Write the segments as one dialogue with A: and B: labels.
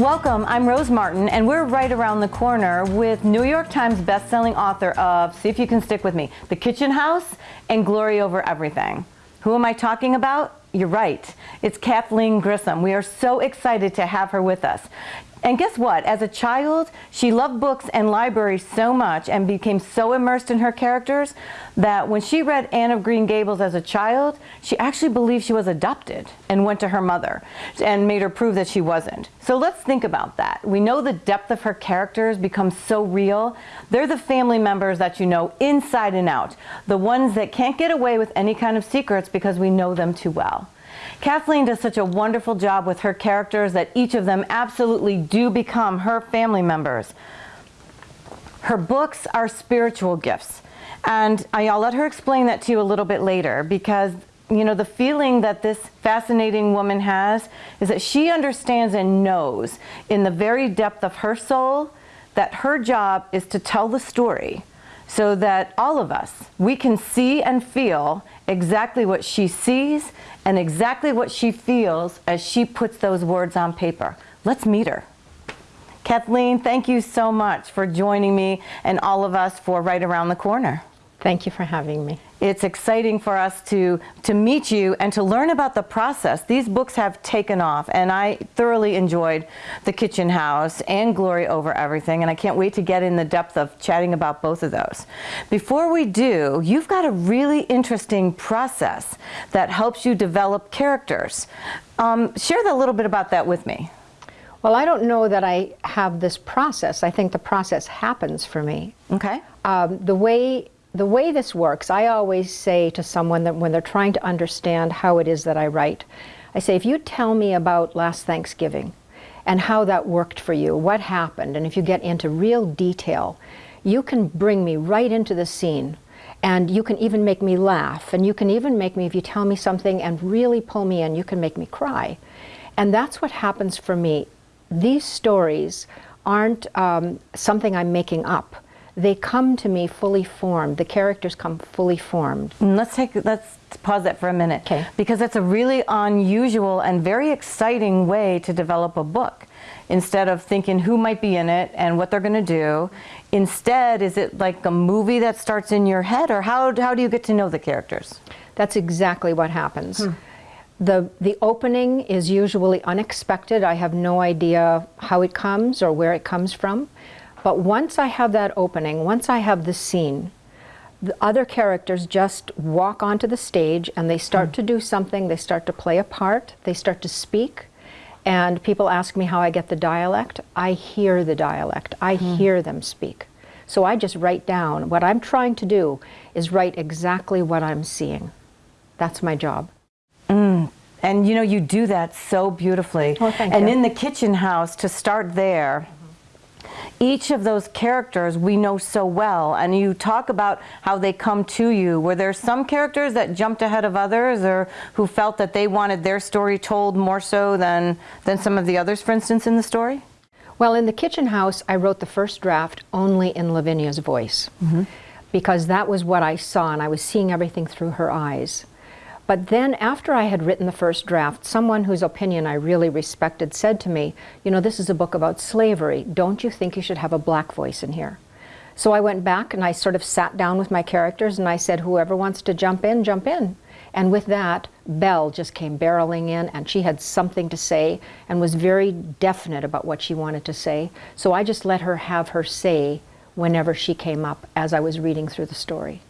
A: Welcome, I'm Rose Martin, and we're right around the corner with New York Times bestselling author of, see if you can stick with me, The Kitchen House and Glory Over Everything. Who am I talking about? You're right. It's Kathleen Grissom. We are so excited to have her with us. And guess what? As a child, she loved books and libraries so much and became so immersed in her characters that when she read Anne of Green Gables as a child, she actually believed she was adopted and went to her mother and made her prove that she wasn't. So let's think about that. We know the depth of her characters becomes so real. They're the family members that you know inside and out, the ones that can't get away with any kind of secrets because we know them too well. Kathleen does such a wonderful job with her characters that each of them absolutely do become her family members. Her books are spiritual gifts. And I'll let her explain that to you a little bit later because you know, the feeling that this fascinating woman has is that she understands and knows in the very depth of her soul that her job is to tell the story so that all of us, we can see and feel exactly what she sees and exactly what she feels as she puts those words on paper. Let's meet her. Kathleen, thank you so much for joining me and all of us for Right Around the Corner.
B: Thank you for having me.
A: It's exciting for us to, to meet you and to learn about the process. These books have taken off and I thoroughly enjoyed The Kitchen House and Glory Over Everything and I can't wait to get in the depth of chatting about both of those. Before we do, you've got a really interesting process that helps you develop characters. Um, share a little bit about that with me.
B: Well, I don't know that I have this process. I think the process happens for me.
A: Okay.
B: Um, the way the way this works, I always say to someone that when they're trying to understand how it is that I write, I say, if you tell me about last Thanksgiving and how that worked for you, what happened, and if you get into real detail, you can bring me right into the scene and you can even make me laugh and you can even make me, if you tell me something and really pull me in, you can make me cry. And that's what happens for me. These stories aren't um, something I'm making up they come to me fully formed. The characters come fully formed.
A: Mm, let's take let's pause that for a minute.
B: Okay.
A: Because that's a really unusual and very exciting way to develop a book. Instead of thinking who might be in it and what they're going to do, instead, is it like a movie that starts in your head, or how how do you get to know the characters?
B: That's exactly what happens. Hmm. The, the opening is usually unexpected. I have no idea how it comes or where it comes from. But once I have that opening, once I have the scene, the other characters just walk onto the stage and they start mm. to do something, they start to play a part, they start to speak. And people ask me how I get the dialect. I hear the dialect, I mm. hear them speak. So I just write down. What I'm trying to do is write exactly what I'm seeing. That's my job.
A: Mm. And you know, you do that so beautifully.
B: Well,
A: and
B: you.
A: in the kitchen house, to start there, each of those characters we know so well. And you talk about how they come to you. Were there some characters that jumped ahead of others or who felt that they wanted their story told more so than than some of the others for instance in the story?
B: Well in the kitchen house i wrote the first draft only in lavinia's voice mm -hmm. because that was what i saw and i was seeing everything through her eyes but then after I had written the first draft, someone whose opinion I really respected said to me, you know, this is a book about slavery. Don't you think you should have a black voice in here? So I went back and I sort of sat down with my characters and I said, whoever wants to jump in, jump in. And with that, Belle just came barreling in and she had something to say and was very definite about what she wanted to say. So I just let her have her say whenever she came up as I was reading through the story.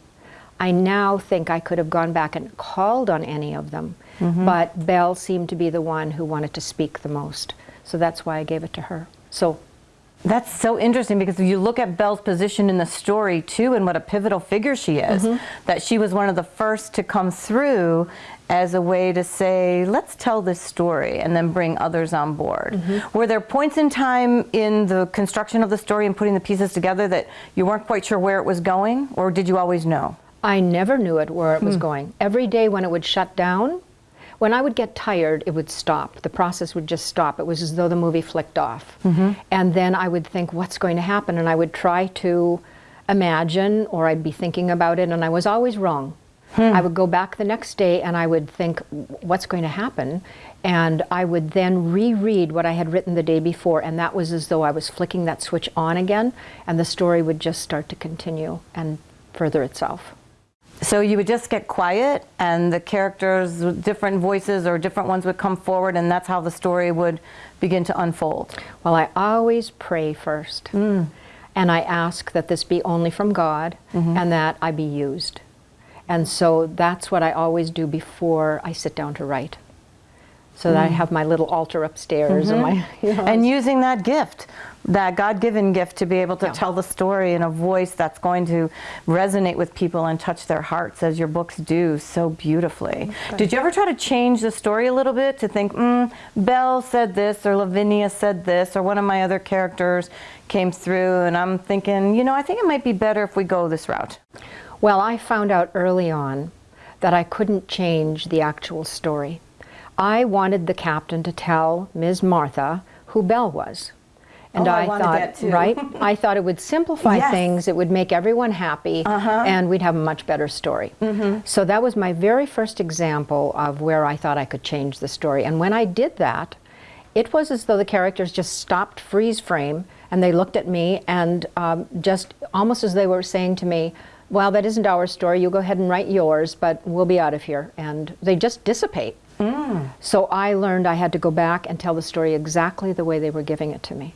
B: I now think I could have gone back and called on any of them, mm -hmm. but Belle seemed to be the one who wanted to speak the most. So that's why I gave it to her. So
A: that's so interesting because if you look at Belle's position in the story too and what a pivotal figure she is, mm -hmm. that she was one of the first to come through as a way to say, let's tell this story and then bring others on board. Mm -hmm. Were there points in time in the construction of the story and putting the pieces together that you weren't quite sure where it was going or did you always know?
B: I never knew it where it was hmm. going. Every day when it would shut down, when I would get tired, it would stop. The process would just stop. It was as though the movie flicked off. Mm -hmm. And then I would think, what's going to happen? And I would try to imagine, or I'd be thinking about it, and I was always wrong. I would go back the next day and I would think, what's going to happen? And I would then reread what I had written the day before, and that was as though I was flicking that switch on again, and the story would just start to continue and further itself.
A: So you would just get quiet, and the characters, with different voices or different ones would come forward, and that's how the story would begin to unfold.
B: Well, I always pray first. Mm. And I ask that this be only from God mm-hmm. and that I be used. And so that's what I always do before I sit down to write. So that I have my little altar upstairs and my you know,
A: And using that gift, that God given gift to be able to
B: Yeah.
A: tell the story in a voice that's going to resonate with people and touch their hearts, as your books do so beautifully. Did you ever try to change the story a little bit to think, mm, Belle said this, or Lavinia said this, or one of my other characters came through, and I'm thinking, you know, I think it might be better if we go this route?
B: Well, I found out early on that I couldn't change the actual story. I wanted the captain to tell Ms. Martha who Belle was. And
A: Oh, I wanted
B: thought, right? I thought it would simplify
A: Yes.
B: things, it would make everyone happy,
A: Uh-huh.
B: and we'd have a much better story.
A: Mm-hmm.
B: So that was my very first example of where I thought I could change the story. And when I did that, it was as though the characters just stopped freeze frame and they looked at me and um, just almost as they were saying to me, well, that isn't our story. You go ahead and write yours, but we'll be out of here. And they just dissipate. So I learned I had to go back and tell the story exactly the way they were giving it to me.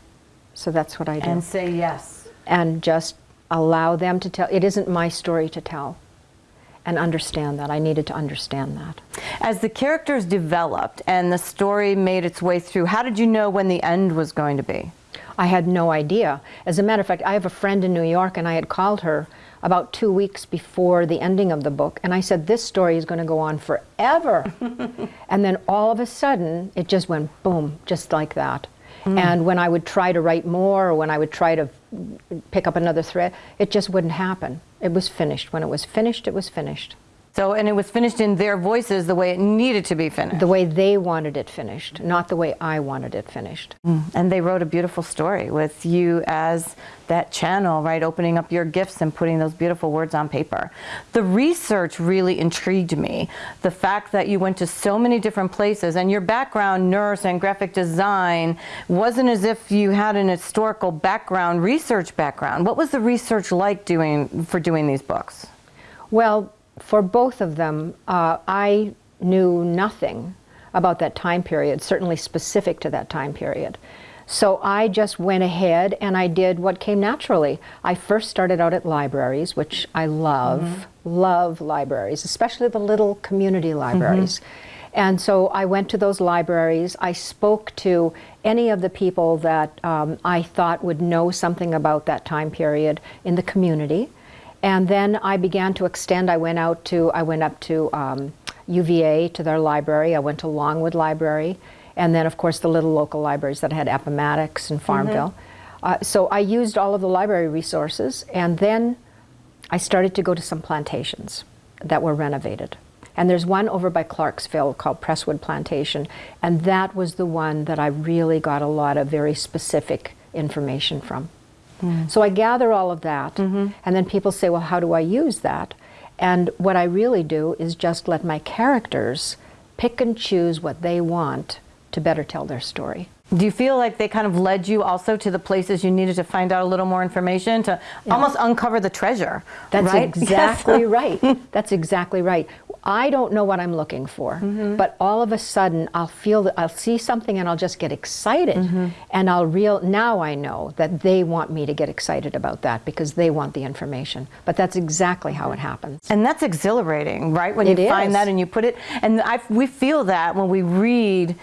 B: So that's what I do.
A: And say yes.
B: and just allow them to tell. It isn't my story to tell. And understand that. I needed to understand that.
A: As the characters developed and the story made its way through, how did you know when the end was going to be?
B: I had no idea. As a matter of fact, I have a friend in New York, and I had called her about two weeks before the ending of the book, and I said, This story is going to go on forever. and then all of a sudden, it just went boom, just like that. Hmm. And when I would try to write more, or when I would try to pick up another thread, it just wouldn't happen. It was finished. When it was finished, it was finished.
A: So, and it was finished in their voices the way it needed to be finished.
B: The way they wanted it finished, not the way I wanted it finished. Mm.
A: And they wrote a beautiful story with you as that channel, right? Opening up your gifts and putting those beautiful words on paper. The research really intrigued me. The fact that you went to so many different places and your background, nurse and graphic design, wasn't as if you had an historical background, research background. What was the research like doing for doing these books?
B: Well, for both of them, uh, I knew nothing about that time period, certainly specific to that time period. So I just went ahead and I did what came naturally. I first started out at libraries, which I love, love libraries, especially the little community libraries. And so I went to those libraries. I spoke to any of the people that um, I thought would know something about that time period in the community. And then I began to extend. I went out to, I went up to um, UVA to their library. I went to Longwood Library. And then, of course, the little local libraries that had Appomattox and Farmville. Uh, so I used all of the library resources. And then I started to go to some plantations that were renovated. And there's one over by Clarksville called Prestwould Plantation. And that was the one that I really got a lot of very specific information from. Mm. So I gather all of that, mm-hmm. and then people say, well, how do I use that? And what I really do is just let my characters pick and choose what they want to better tell their story.
A: Do you feel like they kind of led you also to the places you needed to find out a little more information to almost uncover the treasure?
B: That's
A: right?
B: exactly right. That's exactly right. I don't know what I'm looking for, mm-hmm. but all of a sudden I'll feel that I'll see something and I'll just get excited, mm-hmm. and I'll real now I know that they want me to get excited about that because they want the information. But that's exactly how it happens.
A: And that's exhilarating, right? When
B: It
A: you find that and you put it, and I, we feel that when we read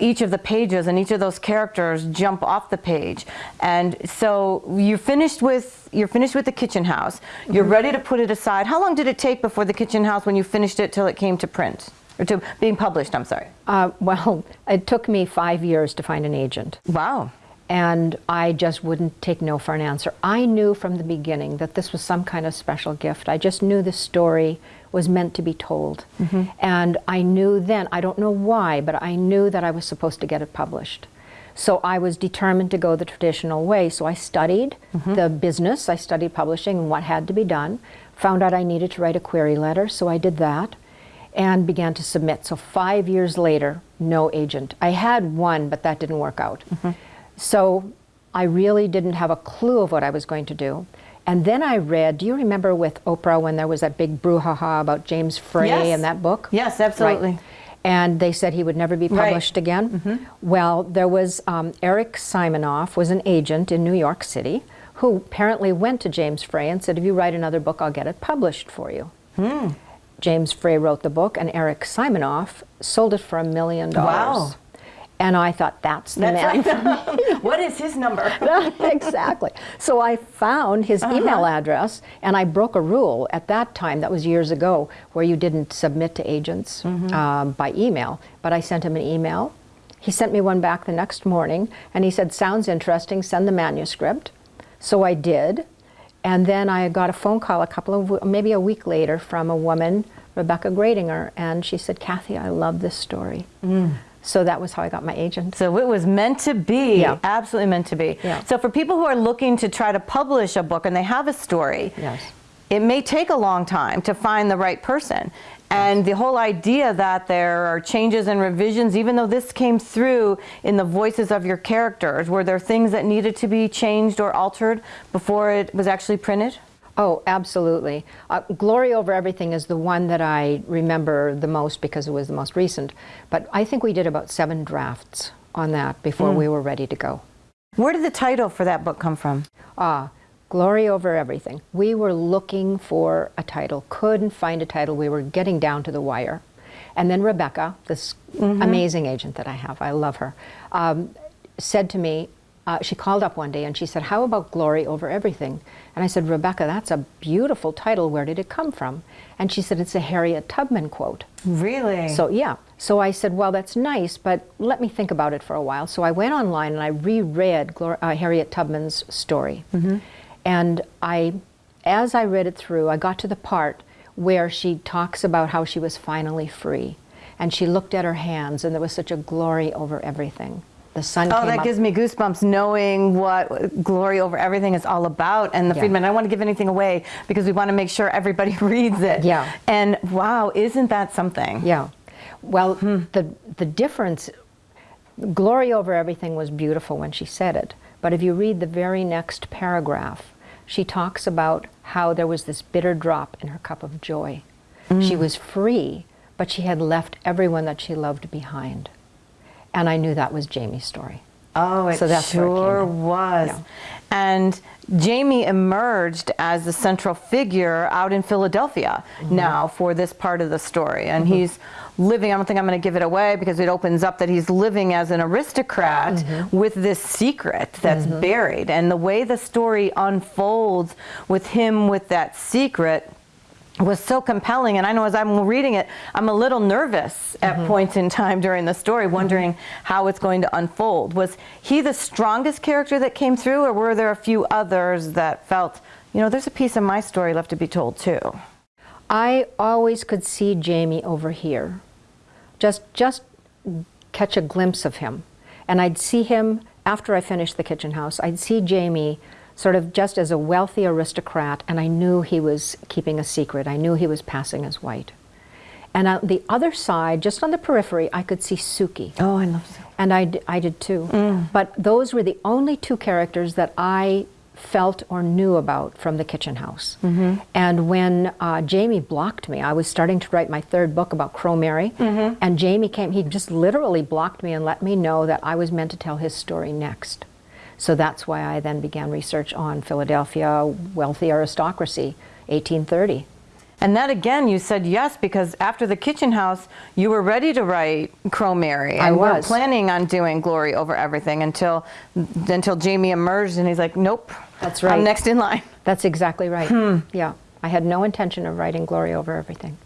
A: each of the pages and each of those characters jump off the page. And so you're finished with you're finished with the kitchen house. You're
B: Mm-hmm.
A: ready to put it aside. How long did it take before the kitchen house when you finished it till it came to print or to being published? I'm sorry.
B: Uh, well, it took me five years to find an agent.
A: Wow.
B: and I just wouldn't take no for an answer. I knew from the beginning that this was some kind of special gift. I just knew the story was meant to be told. And I knew then, I don't know why, but I knew that I was supposed to get it published. So I was determined to go the traditional way. So I studied
A: Mm-hmm.
B: the business, I studied publishing and what had to be done. Found out I needed to write a query letter, so I did that and began to submit. So five years later, no agent. I had one, but that didn't work out.
A: Mm-hmm.
B: So I really didn't have a clue of what I was going to do. And then I read, do you remember with Oprah when there was that big brouhaha about James Frey
A: Yes.
B: and that book?
A: Yes, absolutely.
B: Right. And they said he would never be
A: Right. Mm-hmm.
B: published again. Well, there was um, Eric Simonoff was an agent in New York City who apparently went to James Frey and said, "If you write another book, I'll get it published for you."
A: Hmm.
B: James Frey wrote the book, and Eric Simonoff sold it for a million dollars. Wow. And I thought, that's the man.
A: That's what is his number?
B: exactly. So I found his
A: Uh-huh.
B: email address and I broke a rule at that time, that was years ago, where you didn't submit to agents
A: Mm-hmm.
B: um, by email. But I sent him an email. He sent me one back the next morning and he said, Sounds interesting, send the manuscript. So I did. And then I got a phone call a couple of, maybe a week later from a woman, Rebecca Gradinger, and she said, Kathy, I love this story.
A: Mm.
B: So that was how I got my agent.
A: So it was meant to be.
B: Yeah.
A: Absolutely meant to be.
B: Yeah.
A: So for people who are looking to try to publish a book and they have a story,
B: Yes.
A: it may take a long time to find the right person. And the whole idea that there are changes and revisions, even though this came through in the voices of your characters, were there things that needed to be changed or altered before it was actually printed?
B: Oh, absolutely. Uh, Glory Over Everything is the one that I remember the most because it was the most recent. But I think we did about seven drafts on that before we were ready to go.
A: Where did the title for that book come from?
B: Ah, Glory Over Everything. We were looking for a title, couldn't find a title. We were getting down to the wire. And then Rebecca, this amazing agent that I have, I love her, um, said to me, uh, she called up one day and she said, How about Glory Over Everything? And I said, Rebecca, that's a beautiful title. Where did it come from? And she said, It's a Harriet Tubman quote.
A: Really?
B: So yeah. So I said, well, that's nice, but let me think about it for a while. So I went online and I reread Glor- uh, Harriet Tubman's story, and I, as I read it through, I got to the part where she talks about how she was finally free, and she looked at her hands, and there was such a glory over everything. The sun
A: Oh, that
B: up.
A: gives me goosebumps knowing what Glory Over Everything is all about. And the
B: Yeah.
A: Friedman, I don't want to give anything away because we want to make sure everybody reads it.
B: Yeah.
A: And wow, isn't that something?
B: Yeah. Well,
A: Hmm.
B: the the difference, glory over everything was beautiful when she said it. But if you read the very next paragraph, she talks about how there was this bitter drop in her cup of joy.
A: Hmm.
B: She was free, but she had left everyone that she loved behind. And I knew that was Jamie's story.
A: Oh, it
B: So that's where it
A: sure was.
B: Yeah.
A: And Jamie emerged as the central figure out in Philadelphia
B: Mm-hmm.
A: now for this part of the story. And he's living, I don't think I'm going to give it away because it opens up that he's living as an aristocrat
B: Mm-hmm.
A: with this secret that's buried. And the way the story unfolds with him with that secret was so compelling and i know as i'm reading it i'm a little nervous at
B: Mm-hmm.
A: points in time during the story wondering how it's going to unfold was he the strongest character that came through or were there a few others that felt you know there's a piece of my story left to be told too
B: I always could see Jamie over here. Just just catch a glimpse of him. And I'd see him after I finished the kitchen house. I'd see Jamie sort of just as a wealthy aristocrat and I knew he was keeping a secret. I knew he was passing as white. And on the other side, just on the periphery, I could see Suki.
A: oh i love so
B: And I, d- I did too. Mm. But those were the only two characters that I felt or knew about from the kitchen house. Mm-hmm. And when uh, Jamie blocked me, I was starting to write my third book about Crow Mary, mm-hmm. and Jamie came, he just literally blocked me and let me know that I was meant to tell his story next. So that's why I then began research on Philadelphia, wealthy aristocracy, 1830.
A: and that again you said yes because after the kitchen house you were ready to write crow mary
B: I
A: and we're
B: was.
A: planning on doing glory over everything until until jamie emerged and he's like nope
B: That's right.
A: i'm next in line
B: That's exactly right. Hmm. Yeah. I had no intention of writing Glory over everything.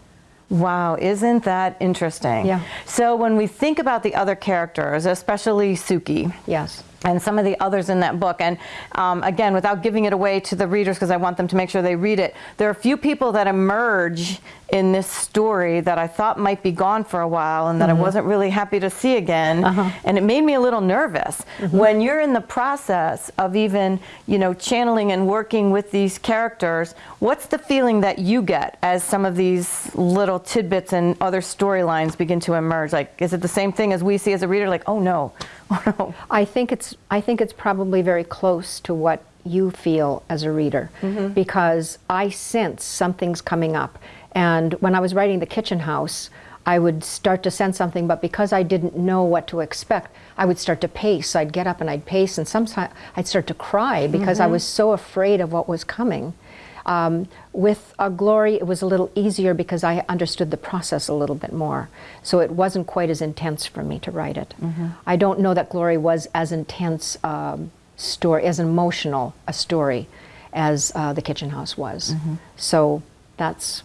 A: Wow, isn't that interesting?
B: Yeah.
A: So when we think about the other characters, especially Suki,
B: Yes.
A: And some of the others in that book, and um, again, without giving it away to the readers, because I want them to make sure they read it, there are a few people that emerge in this story that I thought might be gone for a while and that
B: Mm-hmm.
A: I wasn't really happy to see again.
B: Uh-huh.
A: And it made me a little nervous.
B: Mm-hmm.
A: When you're in the process of even, you know, channeling and working with these characters, what's the feeling that you get as some of these little tidbits and other storylines begin to emerge? Like, is it the same thing as we see as a reader? Like, oh no, oh no.
B: I think it's I think it's probably very close to what you feel as a reader because I sense something's coming up. And when I was writing The Kitchen House, I would start to sense something, but because I didn't know what to expect, I would start to pace. I'd get up and I'd pace, and sometimes I'd start to cry because I was so afraid of what was coming. Um, with uh, Glory, it was a little easier because I understood the process a little bit more. So it wasn't quite as intense for me to write it. I don't know that Glory was as intense um, story, as emotional a story as uh, The Kitchen House was. So that's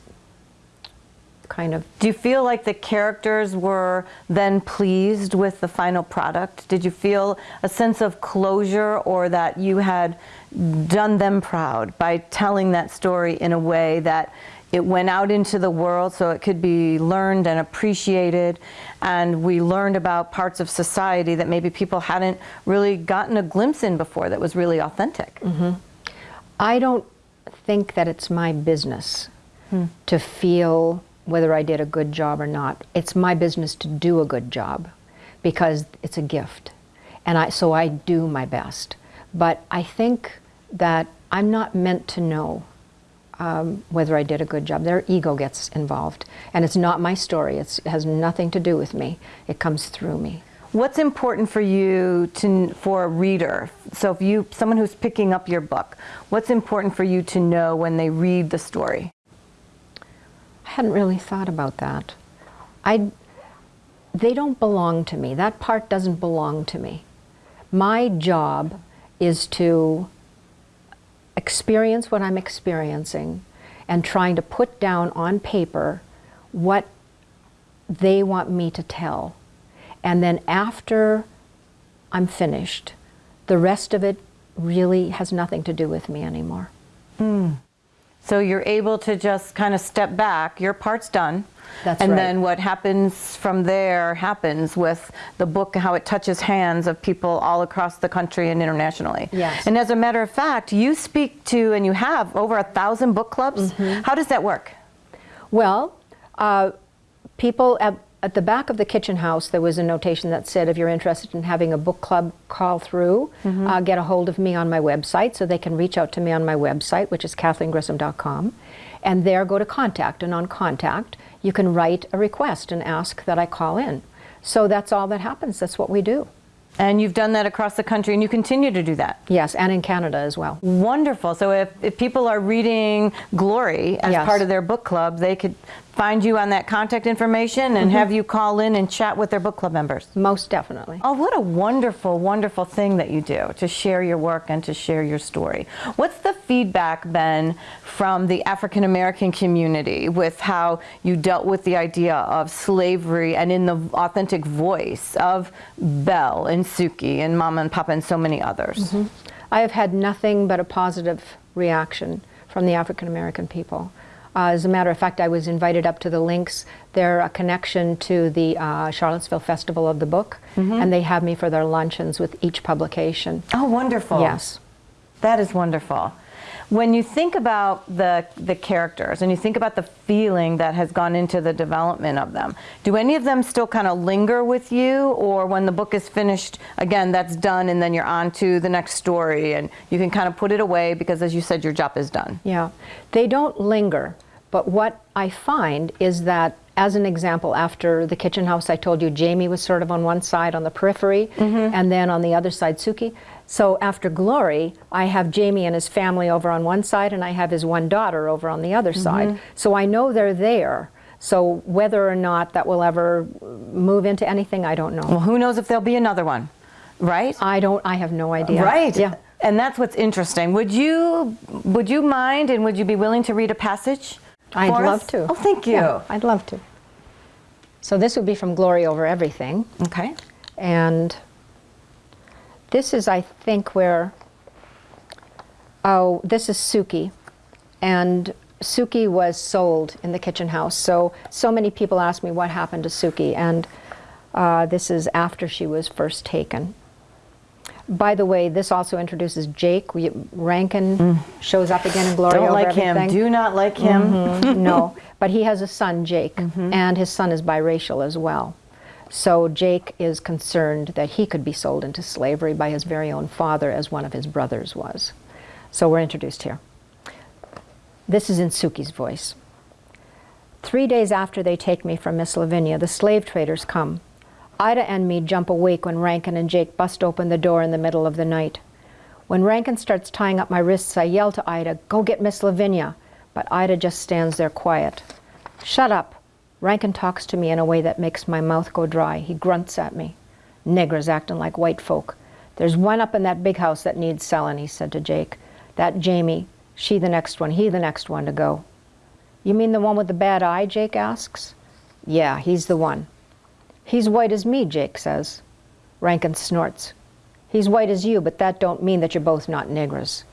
B: kind of
A: Do you feel like the characters were then pleased with the final product? Did you feel a sense of closure or that you had done them proud by telling that story in a way that it went out into the world so it could be learned and appreciated and we learned about parts of society that maybe people hadn't really gotten a glimpse in before that was really authentic? Mm-hmm.
B: I don't think that it's my business hmm. to feel whether I did a good job or not. It's my business to do a good job because it's a gift. And I, so I do my best. But I think that I'm not meant to know um, whether I did a good job. Their ego gets involved. And it's not my story, it's, it has nothing to do with me, it comes through me.
A: What's important for you to for a reader? So if you someone who's picking up your book, what's important for you to know when they read the story?
B: Hadn't really thought about that. I, they don't belong to me. That part doesn't belong to me. My job is to experience what I'm experiencing and trying to put down on paper what they want me to tell. And then after I'm finished, the rest of it really has nothing to do with me anymore. Hmm.
A: So you're able to just kind of step back. Your part's done.
B: That's
A: and
B: right.
A: then what happens from there happens with the book, how it touches hands of people all across the country and internationally.
B: Yes.
A: And as a matter of fact, you speak to and you have over a thousand book clubs.
B: Mm-hmm.
A: How does that work?
B: Well, uh, people at, at the back of the kitchen house, there was a notation that said, if you're interested in having a book club, call through, uh, get a hold of me on my website. So they can reach out to me on my website, which is kathleenGrissom.com. And there go to contact. And on contact, you can write a request and ask that I call in. So that's all that happens. That's what we do.
A: And you've done that across the country and you continue to do that.
B: Yes, and in Canada as well.
A: Wonderful. So if, if people are reading Glory as
B: Yes.
A: part of their book club, they could find you on that contact information and mm-hmm. have you call in and chat with their book club members.
B: Most definitely.
A: Oh, what a wonderful, wonderful thing that you do to share your work and to share your story. What's the feedback been from the African American community with how you dealt with the idea of slavery and in the authentic voice of Belle and Suki and Mama and Papa and so many others? Mm-hmm.
B: I have had nothing but a positive reaction from the African American people. Uh, as a matter of fact, I was invited up to the Links. They're a connection to the uh, Charlottesville Festival of the Book, and they have me for their luncheons with each publication.
A: Oh, wonderful.
B: Yes.
A: That is wonderful. When you think about the, the characters and you think about the feeling that has gone into the development of them, do any of them still kind of linger with you? Or when the book is finished, again, that's done and then you're on to the next story and you can kind of put it away because, as you said, your job is done?
B: Yeah, they don't linger. But what I find is that, as an example, after the kitchen house, I told you Jamie was sort of on one side on the periphery, mm-hmm. and then on the other side, Suki. So after Glory, I have Jamie and his family over on one side, and I have his one daughter over on the other mm-hmm. side. So I know they're there. So whether or not that will ever move into anything, I don't know.
A: Well, who knows if there'll be another one, right?
B: I don't. I have no idea.
A: Right.
B: Yeah.
A: And that's what's interesting. Would you would you mind and would you be willing to read a passage?
B: I'd love
A: us?
B: to.
A: Oh, thank you.
B: Yeah, I'd love to. So this would be from Glory Over Everything.
A: Okay.
B: And this is, I think, where, oh, this is Suki. And Suki was sold in the kitchen house. So, so many people ask me what happened to Suki, and uh, this is after she was first taken. By the way, this also introduces Jake. We, Rankin shows up again in Glory
A: Mm. Don't like
B: everything.
A: him. Do not like him.
B: Mhm, no, but he has a son, Jake,
A: Mm-hmm.
B: and his son is biracial as well. So Jake is concerned that he could be sold into slavery by his very own father, as one of his brothers was. So we're introduced here. This is in Suki's voice. Three days after they take me from Miss Lavinia, the slave traders come. Ida and me jump awake when Rankin and Jake bust open the door in the middle of the night. When Rankin starts tying up my wrists, I yell to Ida, Go get Miss Lavinia. But Ida just stands there quiet. Shut up. Rankin talks to me in a way that makes my mouth go dry. He grunts at me. Niggers acting like white folk. There's one up in that big house that needs selling, he said to Jake. That Jamie, she the next one, he the next one to go. You mean the one with the bad eye? Jake asks. Yeah, he's the one. He's white as me, Jake says. Rankin snorts. He's white as you, but that don't mean that you're both not niggers.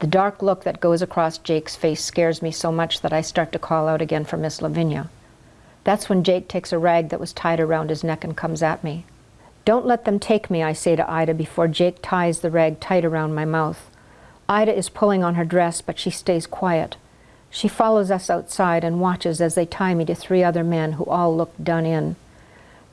B: The dark look that goes across Jake's face scares me so much that I start to call out again for Miss Lavinia. That's when Jake takes a rag that was tied around his neck and comes at me. Don't let them take me, I say to Ida before Jake ties the rag tight around my mouth. Ida is pulling on her dress, but she stays quiet. She follows us outside and watches as they tie me to three other men who all look done in.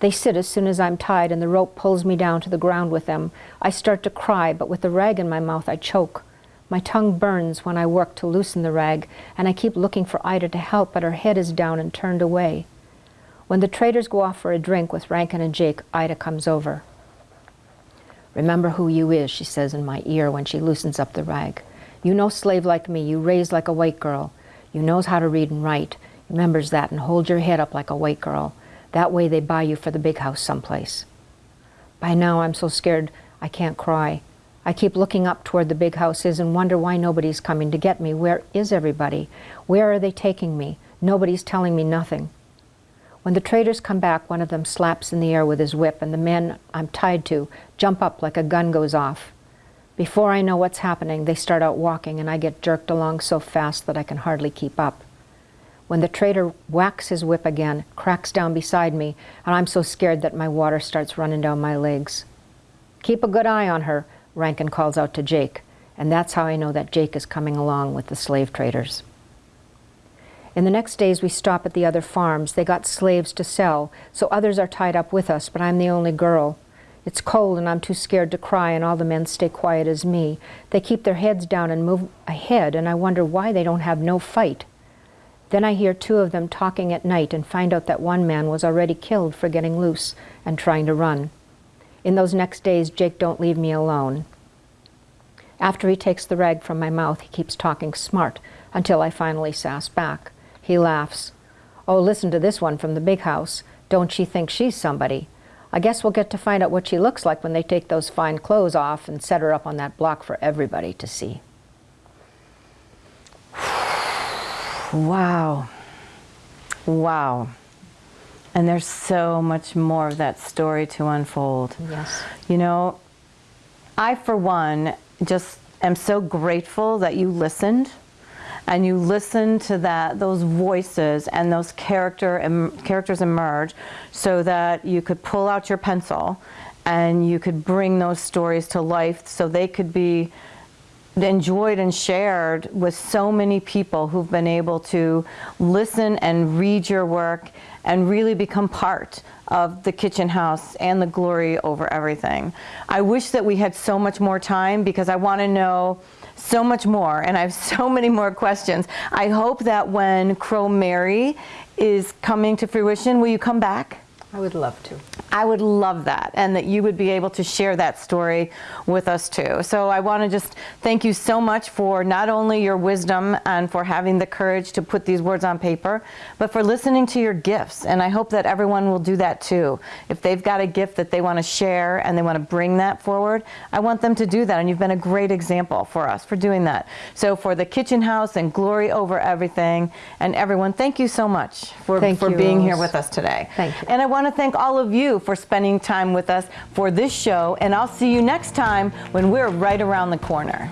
B: They sit as soon as I'm tied and the rope pulls me down to the ground with them. I start to cry, but with the rag in my mouth, I choke. My tongue burns when I work to loosen the rag, and I keep looking for Ida to help, but her head is down and turned away. When the traders go off for a drink with Rankin and Jake, Ida comes over. Remember who you is, she says in my ear when she loosens up the rag. You no slave like me, you raised like a white girl. You knows how to read and write. Remembers that and hold your head up like a white girl. That way they buy you for the big house someplace. By now I'm so scared I can't cry. I keep looking up toward the big houses and wonder why nobody's coming to get me. Where is everybody? Where are they taking me? Nobody's telling me nothing. When the traders come back, one of them slaps in the air with his whip, and the men I'm tied to jump up like a gun goes off. Before I know what's happening, they start out walking, and I get jerked along so fast that I can hardly keep up. When the trader whacks his whip again, cracks down beside me, and I'm so scared that my water starts running down my legs. Keep a good eye on her, Rankin calls out to Jake, and that's how I know that Jake is coming along with the slave traders. In the next days, we stop at the other farms. They got slaves to sell, so others are tied up with us, but I'm the only girl. It's cold and I'm too scared to cry, and all the men stay quiet as me. They keep their heads down and move ahead, and I wonder why they don't have no fight. Then I hear two of them talking at night and find out that one man was already killed for getting loose and trying to run. In those next days, Jake don't leave me alone. After he takes the rag from my mouth, he keeps talking smart until I finally sass back. He laughs. Oh, listen to this one from the big house. Don't she think she's somebody? I guess we'll get to find out what she looks like when they take those fine clothes off and set her up on that block for everybody to see.
A: Wow. Wow. And there's so much more of that story to unfold.
B: Yes.
A: You know, I, for one, just am so grateful that you listened and you listen to that those voices and those character em, characters emerge so that you could pull out your pencil and you could bring those stories to life so they could be enjoyed and shared with so many people who've been able to listen and read your work and really become part of the kitchen house and the glory over everything. I wish that we had so much more time because I want to know so much more and I have so many more questions. I hope that when Crow Mary is coming to fruition, will you come back?
B: I would love to.
A: I would love that and that you would be able to share that story with us too. So I want to just thank you so much for not only your wisdom and for having the courage to put these words on paper, but for listening to your gifts. And I hope that everyone will do that too. If they've got a gift that they want to share and they want to bring that forward, I want them to do that. And you've been a great example for us for doing that. So for the kitchen house and glory over everything and everyone, thank you so much for,
B: Thank
A: for
B: you,
A: being here with us today.
B: Thank you.
A: And I want to thank all of you for spending time with us for this show. And I'll see you next time when we're right around the corner.